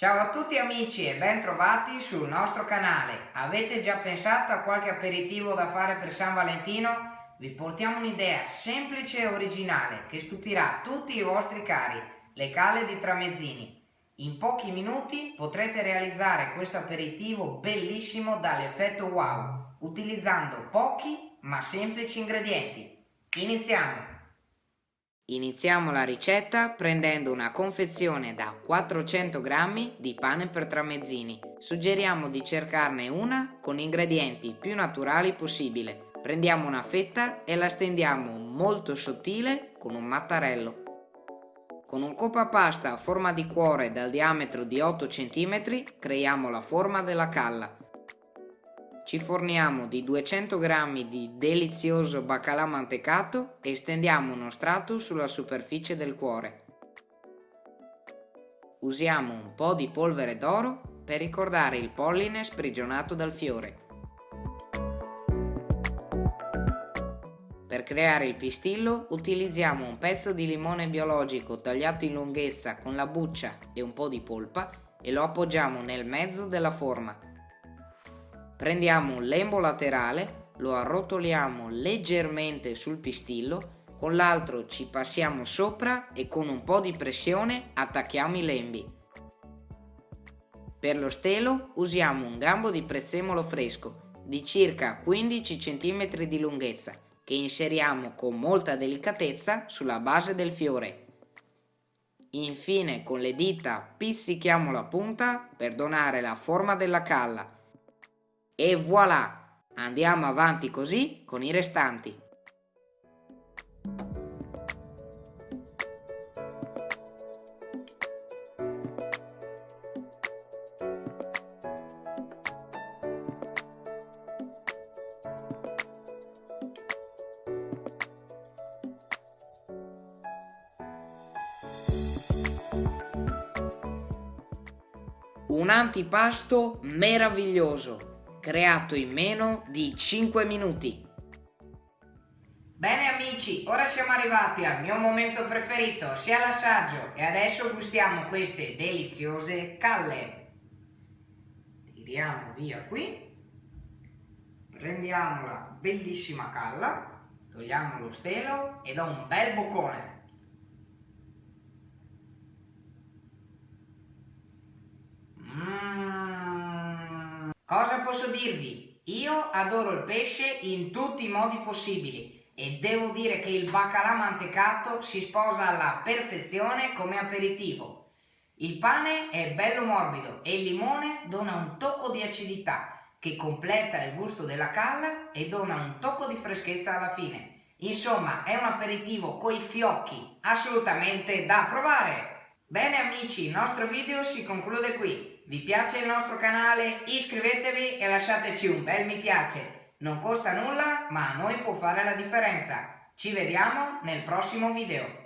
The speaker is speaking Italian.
Ciao a tutti amici e ben trovati sul nostro canale. Avete già pensato a qualche aperitivo da fare per San Valentino? Vi portiamo un'idea semplice e originale che stupirà tutti i vostri cari, le cale di Tramezzini. In pochi minuti potrete realizzare questo aperitivo bellissimo dall'effetto wow, utilizzando pochi ma semplici ingredienti. Iniziamo! Iniziamo la ricetta prendendo una confezione da 400 g di pane per tramezzini. Suggeriamo di cercarne una con ingredienti più naturali possibile. Prendiamo una fetta e la stendiamo molto sottile con un mattarello. Con un coppa pasta a forma di cuore dal diametro di 8 cm creiamo la forma della calla. Ci forniamo di 200 g di delizioso baccalà mantecato e stendiamo uno strato sulla superficie del cuore. Usiamo un po' di polvere d'oro per ricordare il polline sprigionato dal fiore. Per creare il pistillo utilizziamo un pezzo di limone biologico tagliato in lunghezza con la buccia e un po' di polpa e lo appoggiamo nel mezzo della forma. Prendiamo un lembo laterale, lo arrotoliamo leggermente sul pistillo, con l'altro ci passiamo sopra e con un po' di pressione attacchiamo i lembi. Per lo stelo usiamo un gambo di prezzemolo fresco di circa 15 cm di lunghezza che inseriamo con molta delicatezza sulla base del fiore. Infine con le dita pizzichiamo la punta per donare la forma della calla e voilà! Andiamo avanti così con i restanti. Un antipasto meraviglioso creato in meno di 5 minuti. Bene amici, ora siamo arrivati al mio momento preferito, sia l'assaggio, e adesso gustiamo queste deliziose calle. Tiriamo via qui, prendiamo la bellissima calla, togliamo lo stelo e do un bel boccone. Cosa posso dirvi? Io adoro il pesce in tutti i modi possibili e devo dire che il baccalà mantecato si sposa alla perfezione come aperitivo. Il pane è bello morbido e il limone dona un tocco di acidità che completa il gusto della calla e dona un tocco di freschezza alla fine. Insomma, è un aperitivo coi fiocchi, assolutamente da provare! Bene amici, il nostro video si conclude qui. Vi piace il nostro canale? Iscrivetevi e lasciateci un bel mi piace. Non costa nulla, ma a noi può fare la differenza. Ci vediamo nel prossimo video.